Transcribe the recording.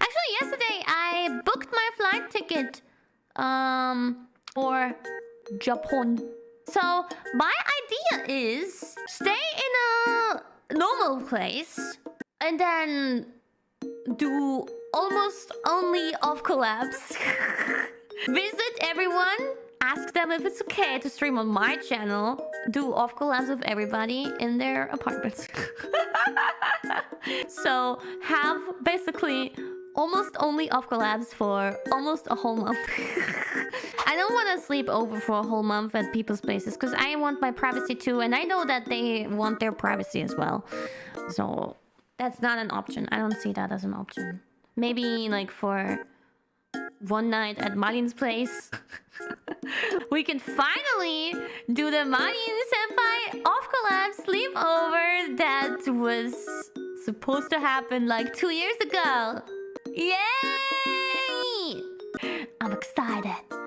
Actually, yesterday I booked my flight ticket um, for Japan. So my idea is stay in a normal place and then do almost only off collabs. Visit everyone. Ask them if it's okay to stream on my channel. Do off collabs with everybody in their apartments. so have basically almost only off collabs for almost a whole month. I don't want to sleep over for a whole month at people's places because I want my privacy too and I know that they want their privacy as well. So that's not an option. I don't see that as an option. Maybe like for one night at Malin's place. we can finally do the Malin Senpai off collab sleepover that was supposed to happen like two years ago. Yay! I'm excited.